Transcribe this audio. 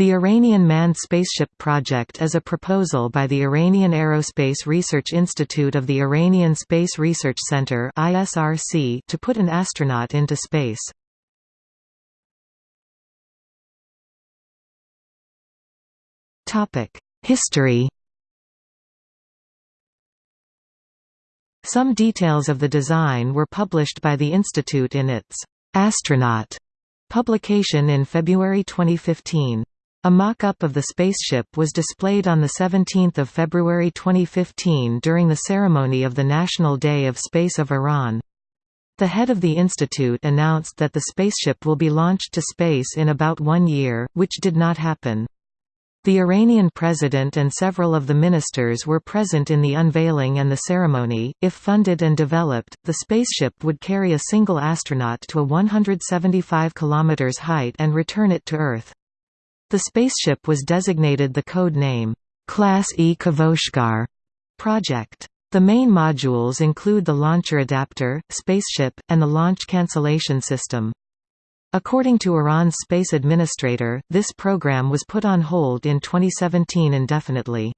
The Iranian Manned Spaceship Project is a proposal by the Iranian Aerospace Research Institute of the Iranian Space Research Center to put an astronaut into space. History Some details of the design were published by the institute in its «Astronaut» publication in February 2015. A mock-up of the spaceship was displayed on 17 February 2015 during the ceremony of the National Day of Space of Iran. The head of the institute announced that the spaceship will be launched to space in about one year, which did not happen. The Iranian president and several of the ministers were present in the unveiling and the ceremony. If funded and developed, the spaceship would carry a single astronaut to a 175 km height and return it to Earth. The spaceship was designated the code name, Class E Kavoshgar project. The main modules include the launcher adapter, spaceship, and the launch cancellation system. According to Iran's space administrator, this program was put on hold in 2017 indefinitely.